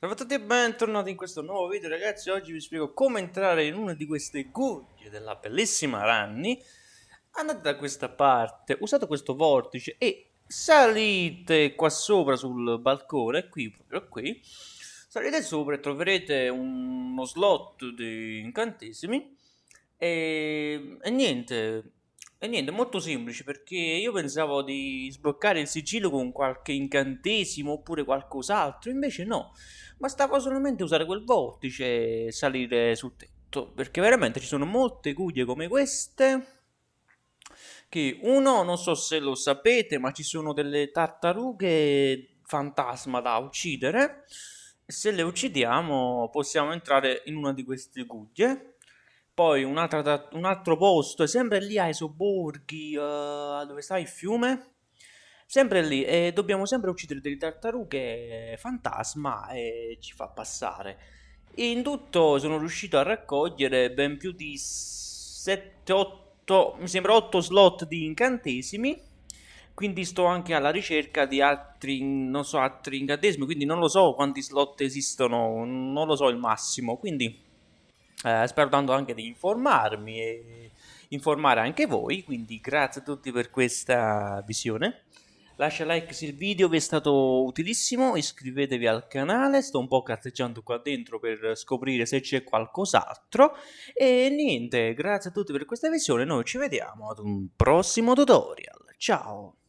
Salve a tutti e bentornati in questo nuovo video ragazzi, oggi vi spiego come entrare in una di queste guglie della bellissima Ranni Andate da questa parte, usate questo vortice e salite qua sopra sul balcone, qui proprio qui. Salite sopra e troverete uno slot di incantesimi. E, e niente, e niente, molto semplice perché io pensavo di sbloccare il sigillo con qualche incantesimo oppure qualcos'altro, invece no. Bastava solamente usare quel vortice e salire sul tetto, perché veramente ci sono molte guglie come queste che uno, non so se lo sapete, ma ci sono delle tartarughe fantasma da uccidere e se le uccidiamo possiamo entrare in una di queste guglie poi un altro, un altro posto, sempre lì ai sobborghi, uh, dove sta il fiume. Sempre lì, e dobbiamo sempre uccidere delle tartarughe fantasma e ci fa passare. In tutto sono riuscito a raccogliere ben più di 7, 8, mi sembra 8 slot di incantesimi. Quindi sto anche alla ricerca di altri, non so, altri incantesimi, quindi non lo so quanti slot esistono, non lo so il massimo. Quindi eh, spero tanto anche di informarmi e informare anche voi, quindi grazie a tutti per questa visione. Lascia like se il video vi è stato utilissimo, iscrivetevi al canale, sto un po' cazzeggiando qua dentro per scoprire se c'è qualcos'altro. E niente, grazie a tutti per questa visione, noi ci vediamo ad un prossimo tutorial. Ciao!